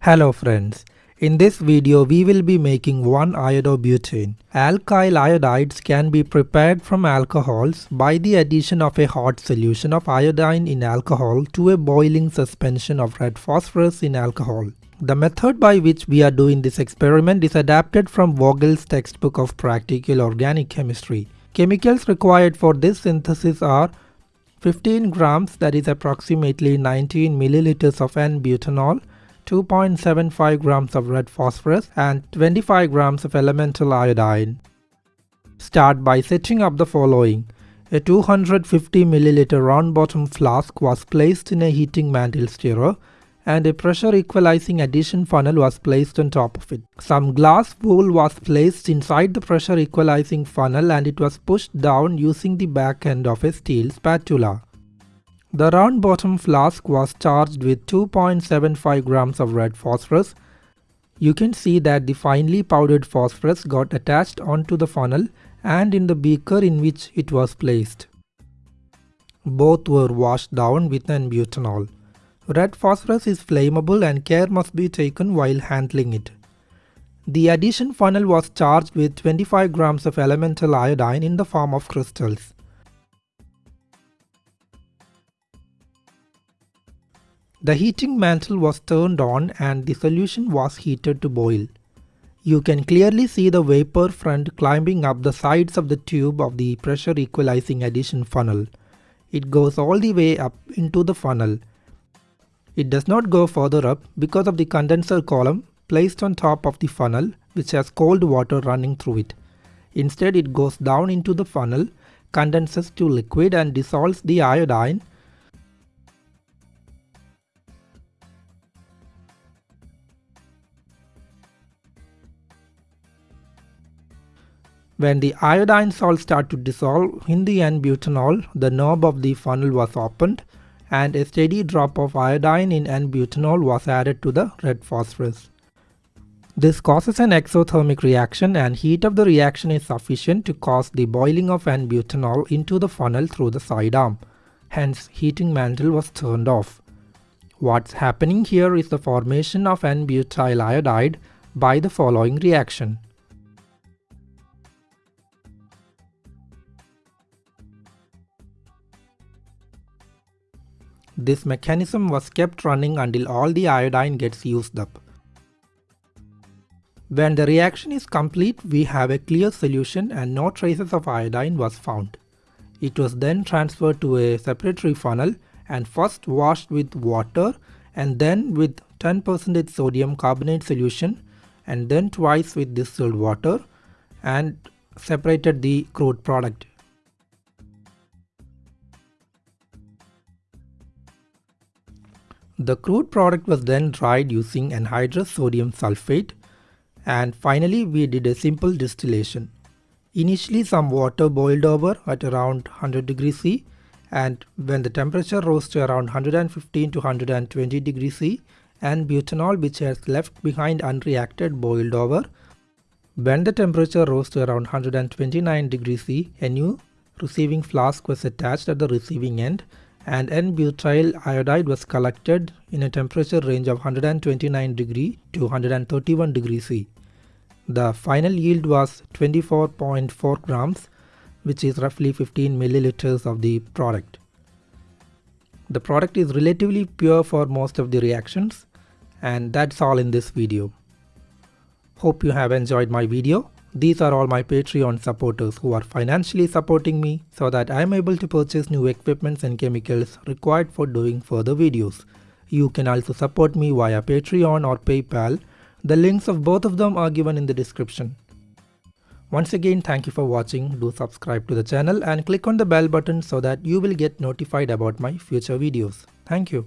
Hello friends, in this video we will be making 1 iodobutane. Alkyl iodides can be prepared from alcohols by the addition of a hot solution of iodine in alcohol to a boiling suspension of red phosphorus in alcohol. The method by which we are doing this experiment is adapted from Vogel's textbook of practical organic chemistry. Chemicals required for this synthesis are 15 grams that is approximately 19 milliliters of N-butanol, 2.75 grams of red phosphorus and 25 grams of elemental iodine. Start by setting up the following. A 250 milliliter round bottom flask was placed in a heating mantle stirrer and a pressure equalizing addition funnel was placed on top of it. Some glass wool was placed inside the pressure equalizing funnel and it was pushed down using the back end of a steel spatula. The round bottom flask was charged with 2.75 grams of red phosphorus. You can see that the finely powdered phosphorus got attached onto the funnel and in the beaker in which it was placed. Both were washed down with N-butanol. Red phosphorus is flammable and care must be taken while handling it. The addition funnel was charged with 25 grams of elemental iodine in the form of crystals. The heating mantle was turned on and the solution was heated to boil. You can clearly see the vapor front climbing up the sides of the tube of the pressure equalizing addition funnel. It goes all the way up into the funnel. It does not go further up because of the condenser column placed on top of the funnel which has cold water running through it. Instead it goes down into the funnel, condenses to liquid and dissolves the iodine When the iodine salt started to dissolve in the N-butanol, the knob of the funnel was opened and a steady drop of iodine in N-butanol was added to the red phosphorus. This causes an exothermic reaction and heat of the reaction is sufficient to cause the boiling of N-butanol into the funnel through the side arm. Hence heating mantle was turned off. What's happening here is the formation of N-butyl iodide by the following reaction. This mechanism was kept running until all the iodine gets used up. When the reaction is complete, we have a clear solution and no traces of iodine was found. It was then transferred to a separatory funnel and first washed with water and then with 10% sodium carbonate solution and then twice with distilled water and separated the crude product. The crude product was then dried using anhydrous sodium sulfate and finally we did a simple distillation. Initially some water boiled over at around 100 degrees C and when the temperature rose to around 115 to 120 degrees C N-butanol which has left behind unreacted boiled over. When the temperature rose to around 129 degrees C, a new receiving flask was attached at the receiving end and N-butyl iodide was collected in a temperature range of 129 degree to 131 degree C. The final yield was 24.4 grams which is roughly 15 milliliters of the product. The product is relatively pure for most of the reactions and that's all in this video. Hope you have enjoyed my video. These are all my Patreon supporters who are financially supporting me so that I am able to purchase new equipments and chemicals required for doing further videos. You can also support me via Patreon or PayPal. The links of both of them are given in the description. Once again thank you for watching, do subscribe to the channel and click on the bell button so that you will get notified about my future videos. Thank you.